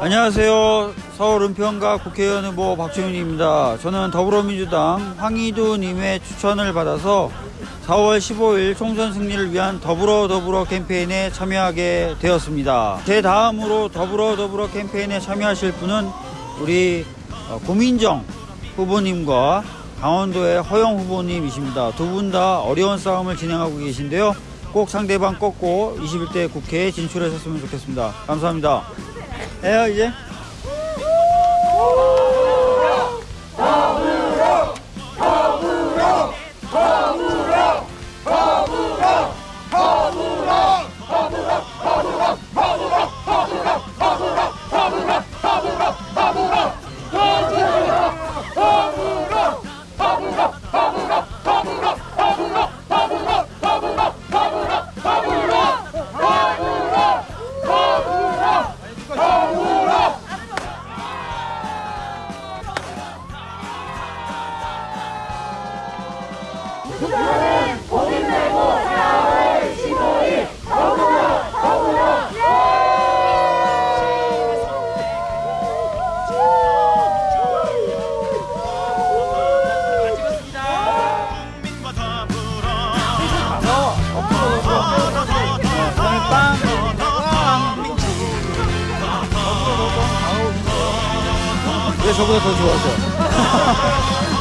안녕하세요. 서울 은평가 국회의원 후보 박지훈입니다. 저는 더불어민주당 황희두님의 추천을 받아서 4월 15일 총선 승리를 위한 더불어 더불어 캠페인에 참여하게 되었습니다. 제 다음으로 더불어 더불어 캠페인에 참여하실 분은 우리 어, 고민정 후보님과 강원도의 허영 후보님이십니다. 두 분 다 어려운 싸움을 진행하고 계신데요. 꼭 상대방 꺾고 21대 국회에 진출하셨으면 좋겠습니다. 감사합니다. 해요 이제? 왜 저보다 더 좋아하세요?